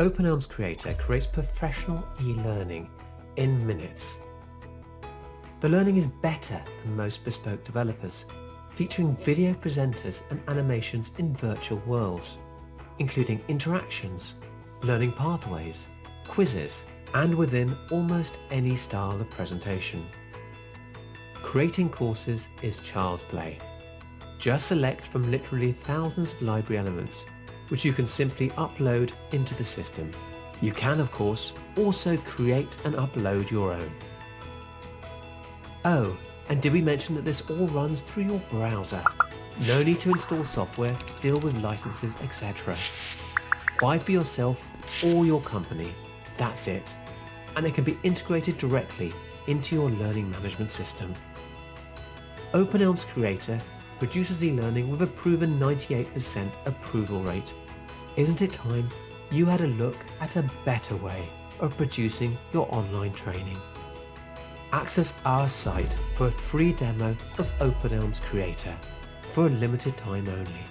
Open eLMS Creator creates professional e-learning in minutes. The learning is better than most bespoke developers, featuring video presenters and animations in virtual worlds, including interactions, learning pathways, quizzes, and within almost any style of presentation. Creating courses is child's play. Just select from literally thousands of library elements, which you can simply upload into the system. You can, of course, also create and upload your own. Oh, and did we mention that this all runs through your browser? No need to install software, deal with licenses, etc. Buy for yourself or your company, that's it. And it can be integrated directly into your learning management system. Open eLMS Creator produces e-learning with a proven 98% approval rate. Isn't it time you had a look at a better way of producing your online training? Access our site for a free demo of Open eLMS Creator for a limited time only.